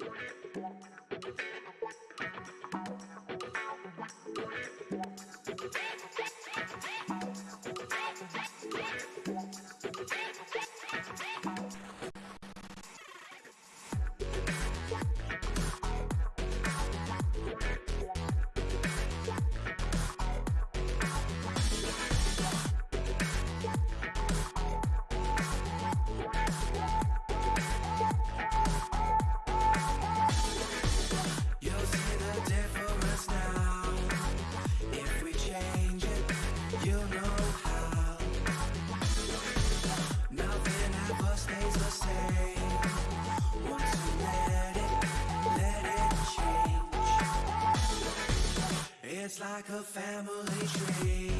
Música like a family tree.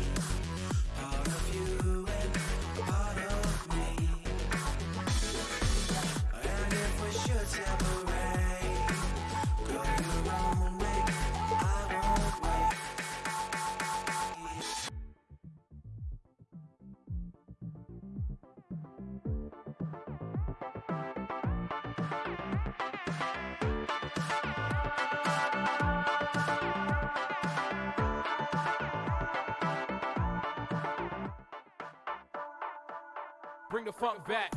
Bring the funk back.